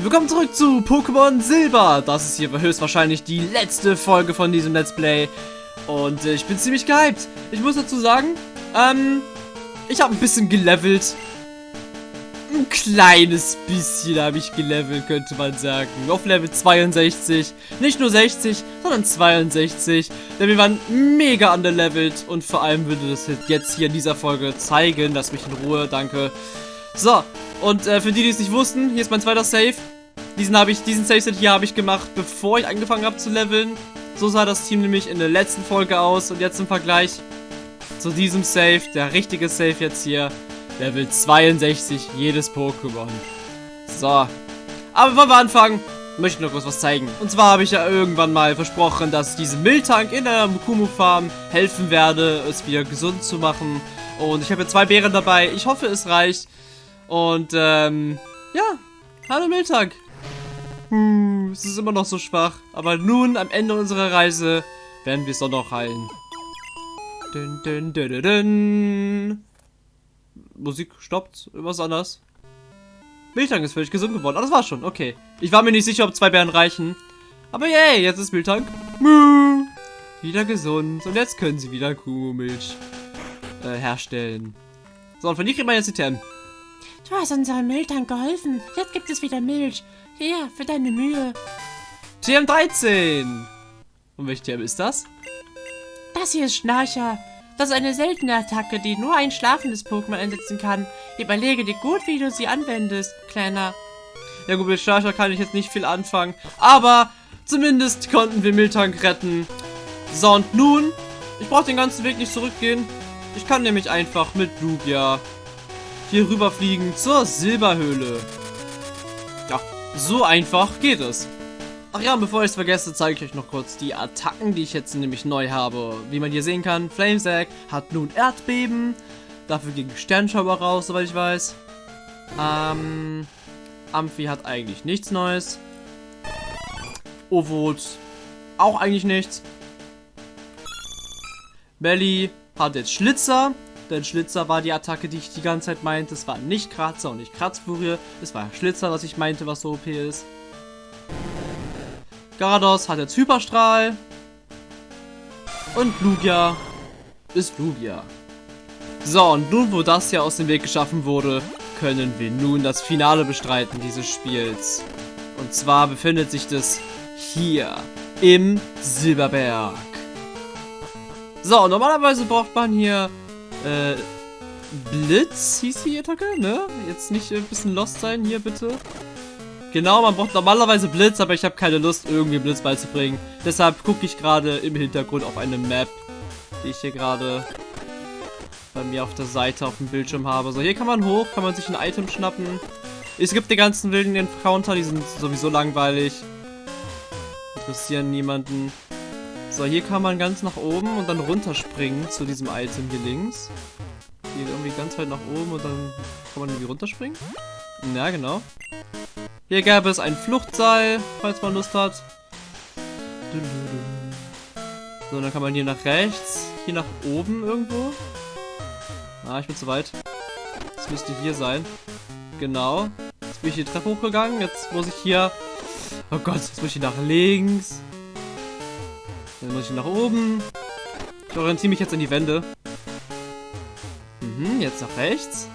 Willkommen zurück zu Pokémon Silber. Das ist hier höchstwahrscheinlich die letzte Folge von diesem Let's Play. Und äh, ich bin ziemlich gehypt. Ich muss dazu sagen, ähm, ich habe ein bisschen gelevelt. Ein kleines bisschen habe ich gelevelt, könnte man sagen. Auf Level 62. Nicht nur 60, sondern 62. Denn wir waren mega underlevelt. Und vor allem würde das jetzt hier in dieser Folge zeigen. Lass mich in Ruhe, danke. So, und äh, für die, die es nicht wussten, hier ist mein zweiter Save. Diesen habe ich, diesen Save-Set hier habe ich gemacht, bevor ich angefangen habe zu leveln. So sah das Team nämlich in der letzten Folge aus. Und jetzt im Vergleich zu diesem Save, der richtige Save jetzt hier, Level 62, jedes Pokémon. So. Aber bevor wir anfangen, möchte ich noch kurz was zeigen. Und zwar habe ich ja irgendwann mal versprochen, dass ich diesem Miltank in der Mukumu Farm helfen werde, es wieder gesund zu machen. Und ich habe hier zwei Beeren dabei. Ich hoffe, es reicht. Und, ähm, ja. Hallo Miltank. Hm, es ist immer noch so schwach. Aber nun, am Ende unserer Reise, werden wir es doch noch heilen. Dun, dun, dun, dun, dun. Musik stoppt. Was anders. Miltank ist völlig gesund geworden. Ah, das war schon. Okay. Ich war mir nicht sicher, ob zwei Bären reichen. Aber yay, jetzt ist Miltank Muh, wieder gesund. Und jetzt können sie wieder Kuhmilch äh, herstellen. So, und von dir kriegt man jetzt die TM. Du hast unserem Miltank geholfen. Jetzt gibt es wieder Milch. Hier, für deine Mühe. TM13. Und welche TM ist das? Das hier ist Schnarcher. Das ist eine seltene Attacke, die nur ein schlafendes Pokémon einsetzen kann. Überlege dir gut, wie du sie anwendest, Kleiner. Ja gut, mit Schnarcher kann ich jetzt nicht viel anfangen. Aber zumindest konnten wir Miltank retten. So, und nun, ich brauche den ganzen Weg nicht zurückgehen. Ich kann nämlich einfach mit Lugia hier rüberfliegen zur Silberhöhle. Ja, so einfach geht es. Ach ja, bevor ich es vergesse, zeige ich euch noch kurz die Attacken, die ich jetzt nämlich neu habe. Wie man hier sehen kann, Flamesack hat nun Erdbeben. Dafür ging Sternschauer raus, soweit ich weiß. Ähm, Amphi hat eigentlich nichts Neues. Ovot auch eigentlich nichts. Belly hat jetzt Schlitzer. Denn Schlitzer war die Attacke, die ich die ganze Zeit meinte. Es war nicht Kratzer und nicht Kratzfurie. Es war Schlitzer, was ich meinte, was so OP ist. Garados hat jetzt Hyperstrahl. Und Lugia ist Lugia. So, und nun, wo das hier aus dem Weg geschaffen wurde, können wir nun das Finale bestreiten dieses Spiels. Und zwar befindet sich das hier im Silberberg. So, normalerweise braucht man hier äh, Blitz hieß die Attacke, ne? Jetzt nicht ein bisschen lost sein hier, bitte. Genau, man braucht normalerweise Blitz, aber ich habe keine Lust, irgendwie Blitz beizubringen. Deshalb gucke ich gerade im Hintergrund auf eine Map, die ich hier gerade bei mir auf der Seite auf dem Bildschirm habe. So, hier kann man hoch, kann man sich ein Item schnappen. Es gibt die ganzen wilden Encounter, die sind sowieso langweilig. Interessieren niemanden. So, hier kann man ganz nach oben und dann runterspringen zu diesem Item hier links. Hier irgendwie ganz weit nach oben und dann kann man irgendwie runterspringen. Ja, genau. Hier gäbe es ein Fluchtseil, falls man Lust hat. So, dann kann man hier nach rechts, hier nach oben irgendwo. Ah, ich bin zu weit. Das müsste hier sein. Genau. Jetzt bin ich die Treppe hochgegangen. Jetzt muss ich hier... Oh Gott, jetzt muss ich nach links. Dann muss ich nach oben. Ich orientiere mich jetzt an die Wände. Mhm, jetzt nach rechts.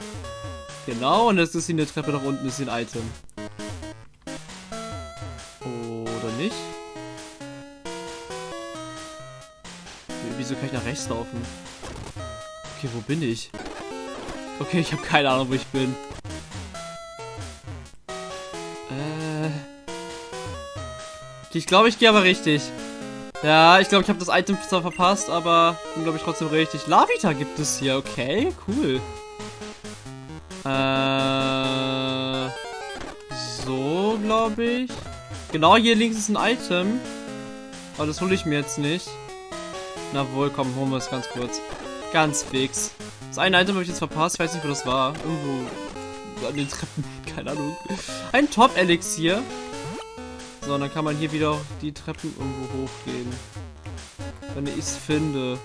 Genau, und jetzt ist hier eine Treppe nach unten, ist hier ein Item. Oder nicht? Wieso kann ich nach rechts laufen? Okay, wo bin ich? Okay, ich habe keine Ahnung, wo ich bin. Äh... Ich glaube, ich gehe aber richtig. Ja, ich glaube, ich habe das Item zwar verpasst, aber bin, glaube ich, trotzdem richtig. Lavita gibt es hier. Okay, cool. Äh, so, glaube ich. Genau, hier links ist ein Item. Aber das hole ich mir jetzt nicht. Na wohl, komm, holen wir es ganz kurz. Ganz fix. Das eine Item habe ich jetzt verpasst. Ich weiß nicht, wo das war. Irgendwo an den Treppen. Keine Ahnung. Ein Top-Elixier. So, dann kann man hier wieder die Treppen irgendwo hochgehen. Wenn ich es finde.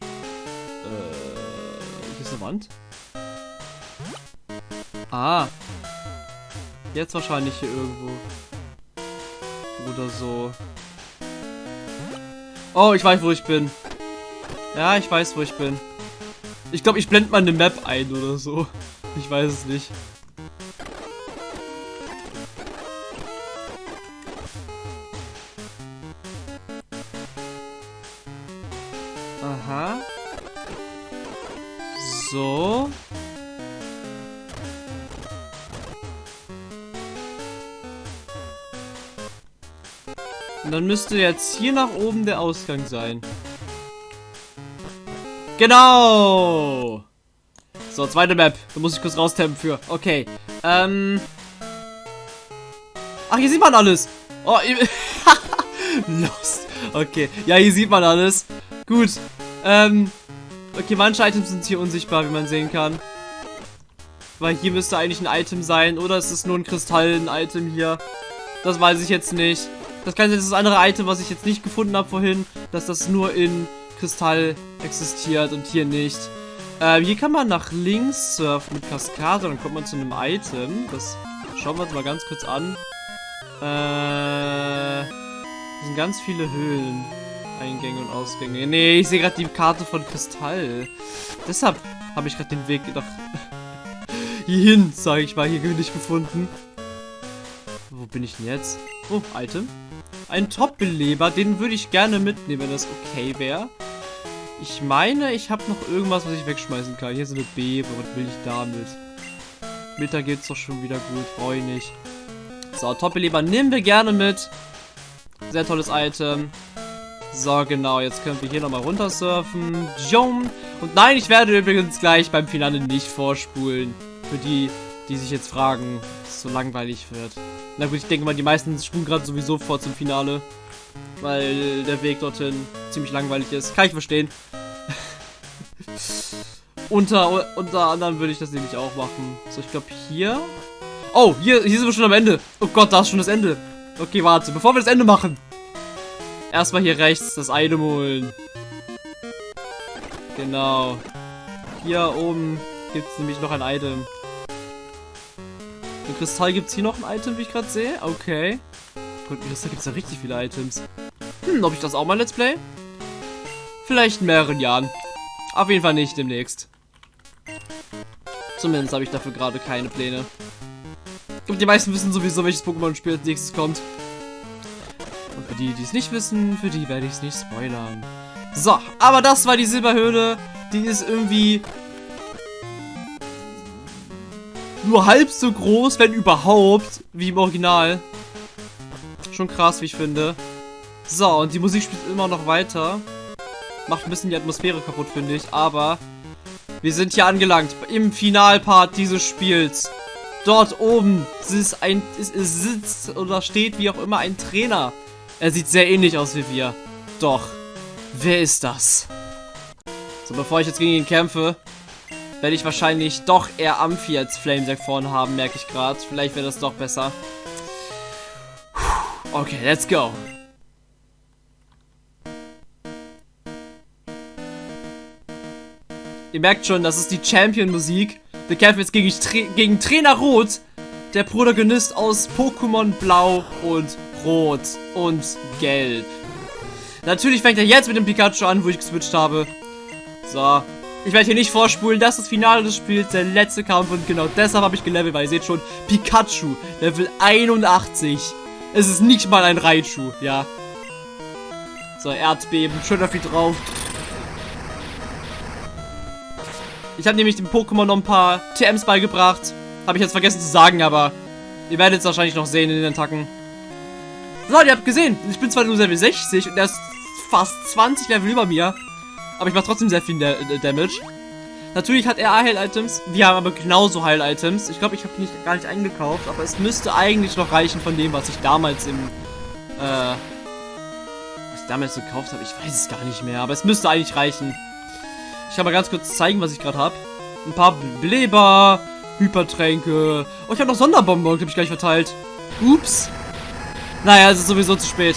Äh, hier ist eine Wand. Ah. Jetzt wahrscheinlich hier irgendwo. Oder so. Oh, ich weiß, wo ich bin. Ja, ich weiß, wo ich bin. Ich glaube, ich blende mal eine Map ein oder so. Ich weiß es nicht. Dann müsste jetzt hier nach oben der Ausgang sein. Genau! So, zweite Map. Da muss ich kurz raustappen für. Okay. Ähm. Ach, hier sieht man alles. Oh, Lost. Okay. Ja, hier sieht man alles. Gut. Ähm. Okay, manche Items sind hier unsichtbar, wie man sehen kann. Weil hier müsste eigentlich ein Item sein. Oder ist es nur ein Kristallen-Item hier? Das weiß ich jetzt nicht. Das kann sein, das andere Item, was ich jetzt nicht gefunden habe vorhin. Dass das nur in Kristall existiert und hier nicht. Ähm, hier kann man nach links surfen mit Kaskade, dann kommt man zu einem Item. Das schauen wir uns mal ganz kurz an. Äh, das sind ganz viele Höhlen. Eingänge und Ausgänge. Nee, ich sehe gerade die Karte von Kristall. Deshalb habe ich gerade den Weg nach hierhin, sage ich mal, hier nicht gefunden. Wo bin ich denn jetzt? Oh, Item. Ein Top-Beleber, den würde ich gerne mitnehmen, wenn das okay wäre. Ich meine, ich habe noch irgendwas, was ich wegschmeißen kann. Hier ist eine Bebe. Was will ich damit? Mittag geht's doch schon wieder gut. Brauche ich nicht. So, Top-Beleber nehmen wir gerne mit. Sehr tolles Item. So, genau. Jetzt können wir hier nochmal runtersurfen. Jom. Und nein, ich werde übrigens gleich beim Finale nicht vorspulen. Für die, die sich jetzt fragen, dass so langweilig wird. Na gut, ich denke mal, die meisten spulen gerade sowieso vor zum Finale. Weil der Weg dorthin ziemlich langweilig ist. Kann ich verstehen. unter, unter anderem würde ich das nämlich auch machen. So, ich glaube hier... Oh, hier, hier sind wir schon am Ende. Oh Gott, da ist schon das Ende. Okay, warte. Bevor wir das Ende machen. Erstmal hier rechts das Item holen. Genau. Hier oben gibt es nämlich noch ein Item. Im Kristall gibt es hier noch ein Item, wie ich gerade sehe. Okay. Gut, im Kristall gibt es ja richtig viele Items. Hm, ob ich das auch mal Let's Play? Vielleicht in mehreren Jahren. Auf jeden Fall nicht demnächst. Zumindest habe ich dafür gerade keine Pläne. Glaube, die meisten wissen sowieso, welches Pokémon-Spiel als nächstes kommt. Und für die, die es nicht wissen, für die werde ich es nicht spoilern. So, aber das war die Silberhöhle. Die ist irgendwie nur halb so groß, wenn überhaupt, wie im Original. Schon krass, wie ich finde. So, und die Musik spielt immer noch weiter. Macht ein bisschen die Atmosphäre kaputt, finde ich. Aber wir sind hier angelangt. Im Finalpart dieses Spiels. Dort oben ist ein, sitzt oder steht wie auch immer ein Trainer. Er sieht sehr ähnlich aus wie wir. Doch, wer ist das? So, bevor ich jetzt gegen ihn kämpfe, werde ich wahrscheinlich doch eher Amphi als Flamesack vorne haben, merke ich gerade. Vielleicht wäre das doch besser. Okay, let's go. Ihr merkt schon, das ist die Champion-Musik. Wir kämpfen jetzt gegen, gegen Trainer Rot, der Protagonist aus Pokémon Blau und Rot und Gelb. Natürlich fängt er jetzt mit dem Pikachu an, wo ich geswitcht habe. So. Ich werde hier nicht vorspulen, das ist das Finale des Spiels, der letzte Kampf und genau deshalb habe ich gelevelt, weil ihr seht schon, Pikachu, Level 81. Es ist nicht mal ein Raichu, ja. So, Erdbeben, schön viel drauf. Ich habe nämlich dem Pokémon noch ein paar TMs beigebracht. Habe ich jetzt vergessen zu sagen, aber ihr werdet es wahrscheinlich noch sehen in den Attacken. So, ihr habt gesehen, ich bin zwar nur Level 60 und er ist fast 20 Level über mir. Aber ich mache trotzdem sehr viel Damage. Natürlich hat er Heil-Items. Wir haben aber genauso Heil-Items. Ich glaube, ich habe die nicht, gar nicht eingekauft. Aber es müsste eigentlich noch reichen von dem, was ich damals im... Äh... Was ich damals gekauft habe. Ich weiß es gar nicht mehr. Aber es müsste eigentlich reichen. Ich kann mal ganz kurz zeigen, was ich gerade habe. Ein paar Beleber, Hypertränke. Oh, ich habe noch Sonderbomben, glaube ich, gleich verteilt. Ups. Naja, es ist sowieso zu spät.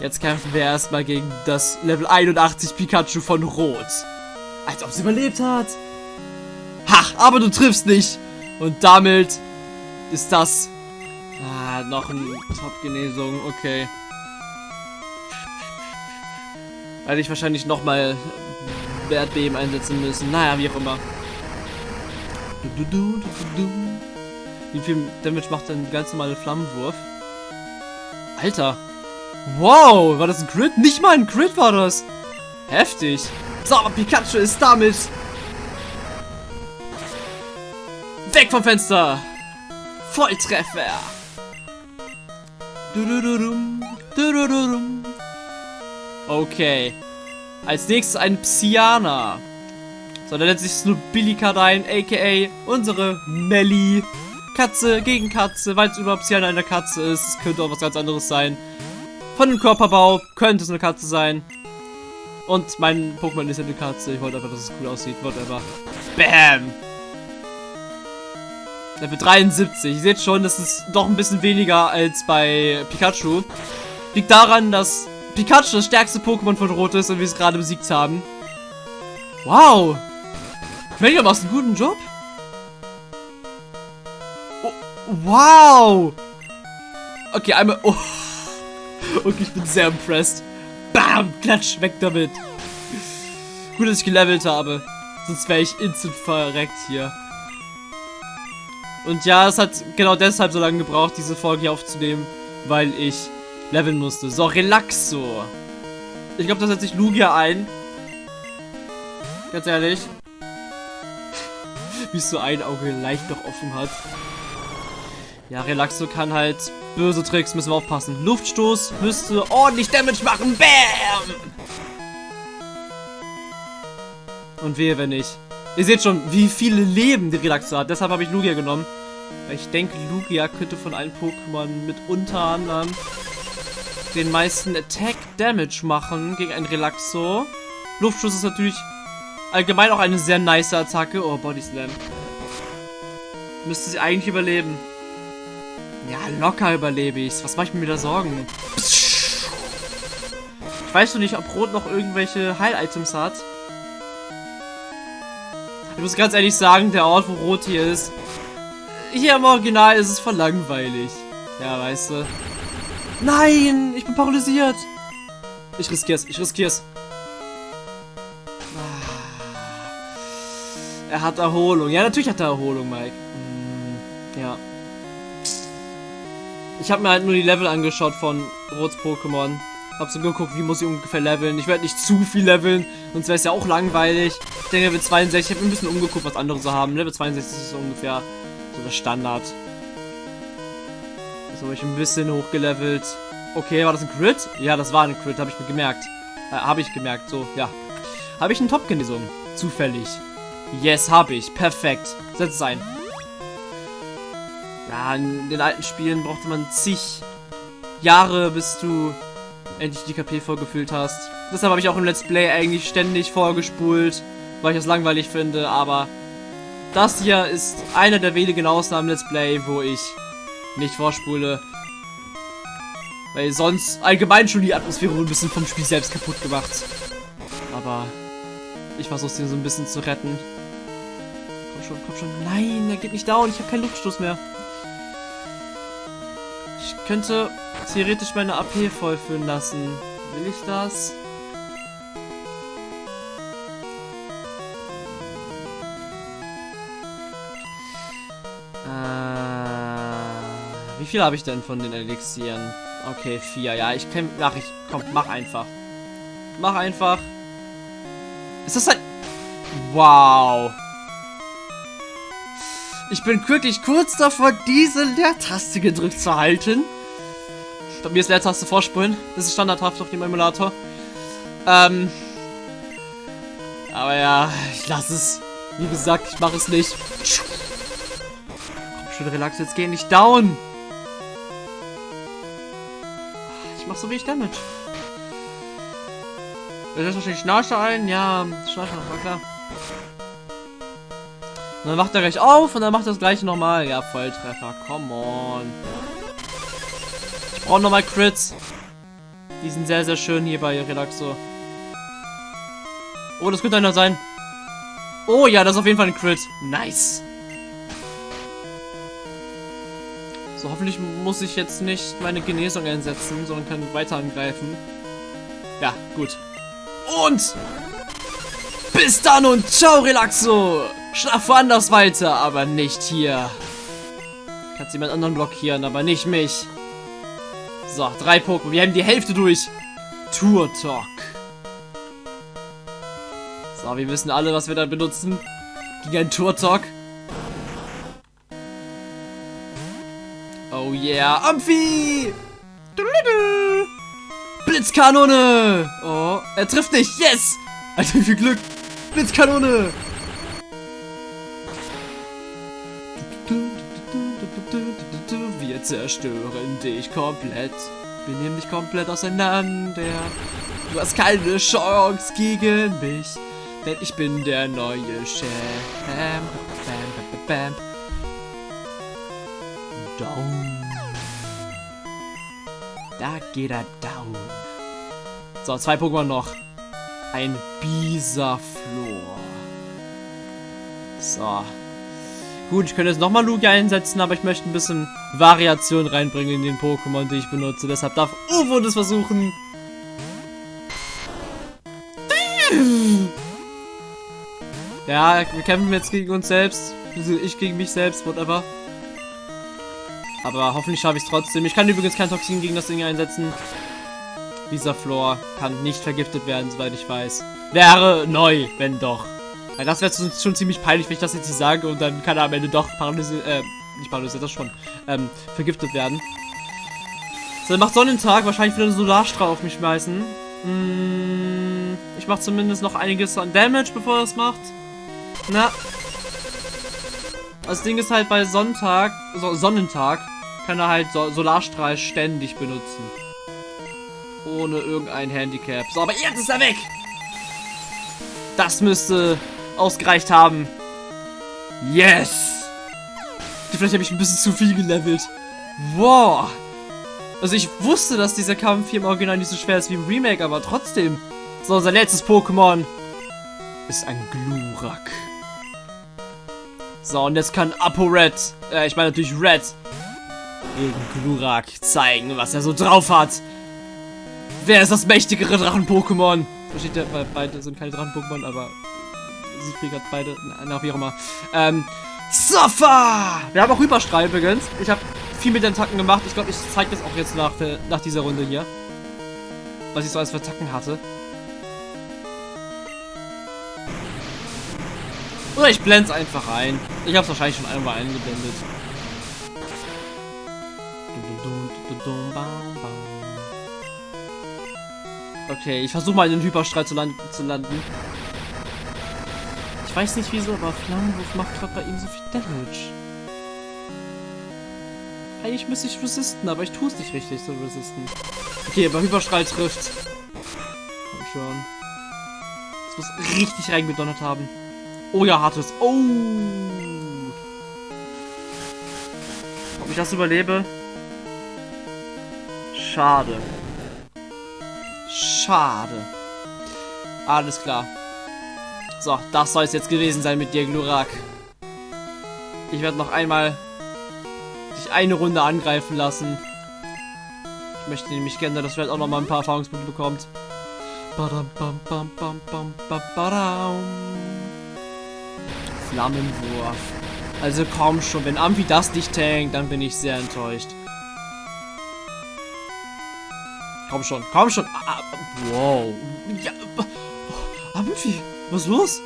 Jetzt kämpfen wir erstmal gegen das Level 81 Pikachu von Rot. Als ob es überlebt hat. Ha, aber du triffst nicht. Und damit ist das Ah, noch ein Top-Genesung, okay. Werde ich wahrscheinlich nochmal Wert Beben einsetzen müssen. Naja, wie auch immer. Du, du, du, wie viel Damage macht denn ein ganz normaler Flammenwurf? Alter. Wow, war das ein Crit? Nicht mal ein Crit war das. Heftig. So, Pikachu ist damit. Weg vom Fenster. Volltreffer. Okay. Als nächstes ein Psyana. So, dann nennt sich Snobilikadein, aka unsere Melly. Katze gegen Katze, weil es überhaupt Psyana eine Katze ist. Es könnte auch was ganz anderes sein. Von dem Körperbau könnte es eine Katze sein. Und mein Pokémon ist eine Katze. Ich wollte einfach, dass es cool aussieht. Whatever. Bam! Level 73. Ihr seht schon, das ist doch ein bisschen weniger als bei Pikachu. Liegt daran, dass Pikachu das stärkste Pokémon von Rot ist und wir es gerade besiegt haben. Wow! Mega machst einen guten Job. Oh, wow! Okay, einmal... Oh. Okay, ich bin sehr impressed. Bam! Klatsch, weg damit. Gut, dass ich gelevelt habe. Sonst wäre ich instant verreckt hier. Und ja, es hat genau deshalb so lange gebraucht, diese Folge hier aufzunehmen, weil ich leveln musste. So, Relaxo. Ich glaube, da setze ich Lugia ein. Ganz ehrlich. Wie es so ein Auge leicht noch offen hat. Ja, Relaxo kann halt böse Tricks, müssen wir aufpassen. Luftstoß müsste ordentlich Damage machen. Bam! Und wehe, wenn nicht. Ihr seht schon, wie viele Leben die Relaxo hat. Deshalb habe ich Lugia genommen. Weil ich denke, Lugia könnte von allen Pokémon mit unter anderem den meisten Attack Damage machen gegen ein Relaxo. Luftschuss ist natürlich allgemein auch eine sehr nice Attacke. Oh, Body Slam. Müsste sie eigentlich überleben. Ja, locker überlebe ich's. Was mache ich mir da Sorgen? Ich weiß noch nicht, ob Rot noch irgendwelche Heil-Items hat. Ich muss ganz ehrlich sagen, der Ort, wo Rot hier ist, hier im Original ist es voll langweilig. Ja, weißt du. Nein, ich bin paralysiert. Ich riskier's, ich riskier's. Ah. Er hat Erholung. Ja, natürlich hat er Erholung, Mike. Hm, ja. Ich habe mir halt nur die Level angeschaut von Rots Pokémon. Hab so geguckt, wie muss ich ungefähr leveln. Ich werde nicht zu viel leveln, sonst wäre es ja auch langweilig. Ich denke, Level 62, ich habe ein bisschen umgeguckt, was andere so haben. Level 62 ist so ungefähr so der Standard. So, ich ein bisschen hochgelevelt. Okay, war das ein Crit? Ja, das war ein Crit, habe ich mir gemerkt. Äh, habe ich gemerkt, so, ja. Habe ich einen Top-Genesung? Zufällig. Yes, habe ich. Perfekt. Setz es ein. Ja, in den alten Spielen brauchte man zig Jahre, bis du endlich die KP vorgefüllt hast. Deshalb habe ich auch im Let's Play eigentlich ständig vorgespult, weil ich das langweilig finde, aber das hier ist einer der wenigen Ausnahmen Let's Play, wo ich nicht vorspule. Weil sonst allgemein schon die Atmosphäre ein bisschen vom Spiel selbst kaputt gemacht. Aber ich versuche den so ein bisschen zu retten. Komm schon, komm schon. Nein, er geht nicht down. Ich habe keinen Luftstoß mehr. Könnte theoretisch meine AP vollfüllen lassen. Will ich das? Wie viel habe ich denn von den Elixieren? Okay, vier. Ja, ich kann... Mach ich... Komm, mach einfach. Mach einfach. Ist das ein... Wow. Ich bin wirklich kurz davor, diese Leertaste gedrückt zu halten. Bei mir ist Leertaste vorspulen. Das ist standardhaft auf dem Emulator. Ähm... Aber ja, ich lasse es. Wie gesagt, ich mache es nicht. Komm schon, relax, jetzt geh nicht down. mach so wenig Damage. Ist das wahrscheinlich Schnarcher ein? Ja, Schnarcher, war klar. Und dann macht er gleich auf und dann macht er das gleiche nochmal. Ja, Volltreffer. Come on. Brauche nochmal Crits. Die sind sehr, sehr schön hier bei Relaxo. Oh, das könnte einer sein. Oh ja, das ist auf jeden Fall ein Crit. Nice. So, hoffentlich muss ich jetzt nicht meine Genesung einsetzen, sondern kann weiter angreifen. Ja, gut. Und bis dann und ciao, Relaxo. Schlaf woanders weiter, aber nicht hier. Kannst jemand anderen blockieren, aber nicht mich. So, drei Pokémon. Wir haben die Hälfte durch. Tour Talk. So, wir wissen alle, was wir da benutzen. Gegen einen Tour Talk. Oh yeah, Amphi! Blitzkanone! Oh, er trifft nicht. Yes! Alter, wie viel Glück. Blitzkanone! Zerstören dich komplett. Wir nehmen dich komplett auseinander. Du hast keine Chance gegen mich, denn ich bin der neue Chef. Bam, bam, bam, bam. Down. Da geht er down. So, zwei Pokémon noch. Ein Bisaflor. So. Gut, ich könnte jetzt nochmal Lugia einsetzen, aber ich möchte ein bisschen Variation reinbringen in den Pokémon, die ich benutze. Deshalb darf Uwo das versuchen. Ja, wir kämpfen jetzt gegen uns selbst. Also ich gegen mich selbst, whatever. Aber hoffentlich schaffe ich es trotzdem. Ich kann übrigens kein Toxin gegen das Ding einsetzen. Dieser Floor kann nicht vergiftet werden, soweit ich weiß. Wäre neu, wenn doch. Weil das wäre schon ziemlich peinlich, wenn ich das jetzt nicht sage und dann kann er am Ende doch paralysiert, äh, nicht paralysiert, das schon, ähm, vergiftet werden. So, dann macht Sonnentag wahrscheinlich wieder einen Solarstrahl auf mich schmeißen. Mm, ich mache zumindest noch einiges an Damage, bevor er es macht. Na. Das Ding ist halt bei Sonntag, so, Sonnentag, kann er halt so Solarstrahl ständig benutzen. Ohne irgendein Handicap. So, aber jetzt ist er weg! Das müsste ausgereicht haben. Yes! Vielleicht habe ich ein bisschen zu viel gelevelt. Wow! Also ich wusste, dass dieser Kampf hier im Original nicht so schwer ist wie im Remake, aber trotzdem. So, unser letztes Pokémon ist ein Glurak. So, und jetzt kann ApoRed, äh, ich meine natürlich Red, gegen Glurak zeigen, was er so drauf hat. Wer ist das mächtigere Drachen-Pokémon? Versteht ihr, weil beide sind keine Drachen-Pokémon, aber Siegfried hat beide, na, wie auch immer. Ähm, Sofa! Wir haben auch Hyperstrahl übrigens. Ich habe viel mit den Attacken gemacht. Ich glaube, ich zeige das auch jetzt nach, nach dieser Runde hier. Was ich so als Attacken hatte. Oder ich blende es einfach ein. Ich habe es wahrscheinlich schon einmal eingeblendet. Okay, ich versuche mal in den Hyperstrahl zu landen. Ich weiß nicht wieso, aber Flammenwurf macht gerade bei ihm so viel Damage. Eigentlich müsste ich resisten, aber ich tue es nicht richtig, so resisten. Okay, aber Hyperstrahl trifft. Komm schon. Das muss richtig reingedonnert haben. Oh ja, hartes. Oh! Ob ich das überlebe? Schade. Schade. Alles klar. So, das soll es jetzt gewesen sein mit dir, Glurak. Ich werde noch einmal dich eine Runde angreifen lassen. Ich möchte nämlich gerne, dass Red auch noch mal ein paar Erfahrungspunkte bekommt. Flammenwurf. Also komm schon, wenn Amphi das nicht tankt, dann bin ich sehr enttäuscht. Komm schon, komm schon. Ah, ah wow. Ja, oh, Amphi. Was ist los?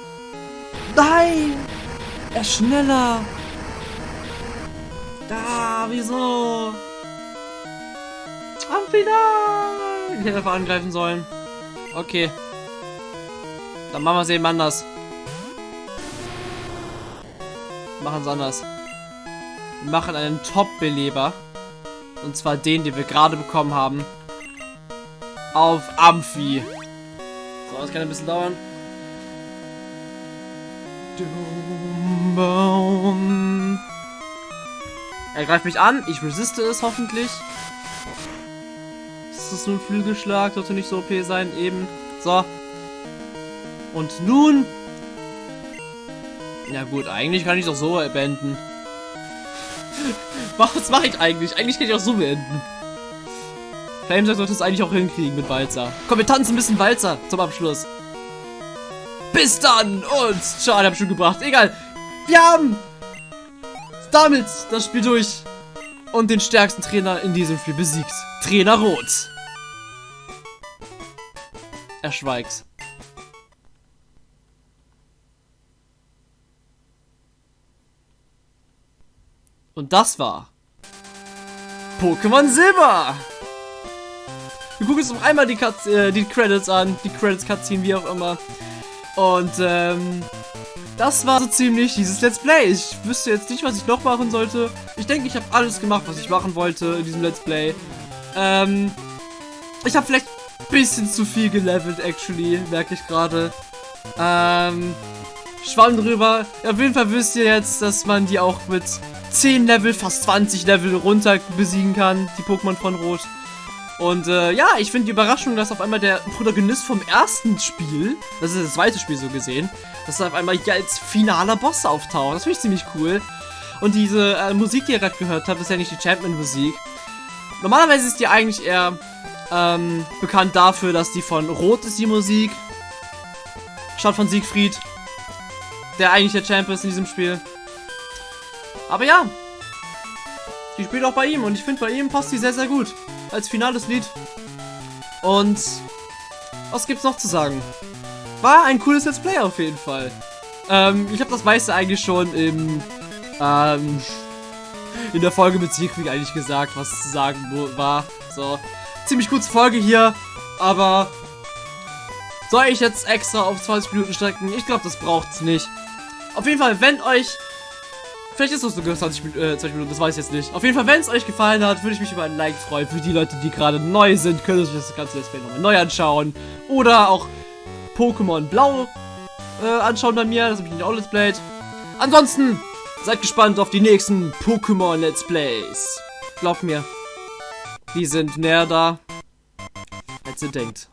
Nein! Er ist schneller! Da, wieso? Amphi, Ich hätte einfach angreifen sollen. Okay. Dann machen wir es eben anders. Machen es anders. Wir machen einen Top-Beleber. Und zwar den, den wir gerade bekommen haben. Auf Amphi. So, das kann ein bisschen dauern. Er greift mich an, ich resiste es hoffentlich. Ist das nur ein Flügelschlag? Sollte nicht so OP sein, eben. So. Und nun... Ja gut, eigentlich kann ich doch so beenden. Was mache ich eigentlich? Eigentlich kann ich auch so beenden. Flamesack sollte es eigentlich auch hinkriegen mit Walzer. Komm, wir tanzen ein bisschen Walzer zum Abschluss. Bis dann! Und schade, hab schon gebracht. Egal. Wir haben damit das Spiel durch und den stärksten Trainer in diesem Spiel besiegt. Trainer Rot. Er schweigt. Und das war Pokémon Silber. Wir gucken uns noch einmal die, Cut, äh, die Credits an, die Credits Cutscene, wie auch immer. Und ähm, das war so ziemlich dieses Let's Play. Ich wüsste jetzt nicht, was ich noch machen sollte. Ich denke, ich habe alles gemacht, was ich machen wollte in diesem Let's Play. Ähm, ich habe vielleicht ein bisschen zu viel gelevelt, actually, merke ich gerade. Ähm, schwamm drüber. Auf jeden Fall wisst ihr jetzt, dass man die auch mit 10 Level, fast 20 Level runter besiegen kann, die Pokémon von Rot. Und äh, ja, ich finde die Überraschung, dass auf einmal der Protagonist vom ersten Spiel, das ist das zweite Spiel so gesehen, dass er auf einmal hier als finaler Boss auftaucht. Das finde ich ziemlich cool. Und diese äh, Musik, die ihr gerade gehört habt, ist ja nicht die Champion-Musik. Normalerweise ist die eigentlich eher ähm, bekannt dafür, dass die von Rot ist, die Musik. Statt von Siegfried, der eigentlich der Champion ist in diesem Spiel. Aber ja, die spielt auch bei ihm und ich finde, bei ihm passt sie sehr, sehr gut. Als finales Lied. Und was gibt's noch zu sagen? War ein cooles Let's Play auf jeden Fall. Ähm, ich habe das meiste eigentlich schon im, ähm, in der Folge mit Siegfried eigentlich gesagt, was zu sagen war. So, ziemlich kurze Folge hier, aber soll ich jetzt extra auf 20 Minuten strecken? Ich glaube, das braucht's nicht. Auf jeden Fall, wenn euch Vielleicht ist es sogar 20, äh, 20 Minuten, das weiß ich jetzt nicht. Auf jeden Fall, wenn es euch gefallen hat, würde ich mich über ein Like freuen. Für die Leute, die gerade neu sind, können sich das ganze Let's Play nochmal neu anschauen. Oder auch Pokémon Blau äh, anschauen bei mir. Das habe ich nicht auch Let's Played. Ansonsten, seid gespannt auf die nächsten Pokémon Let's Plays. Glaubt mir, die sind näher da, als ihr denkt.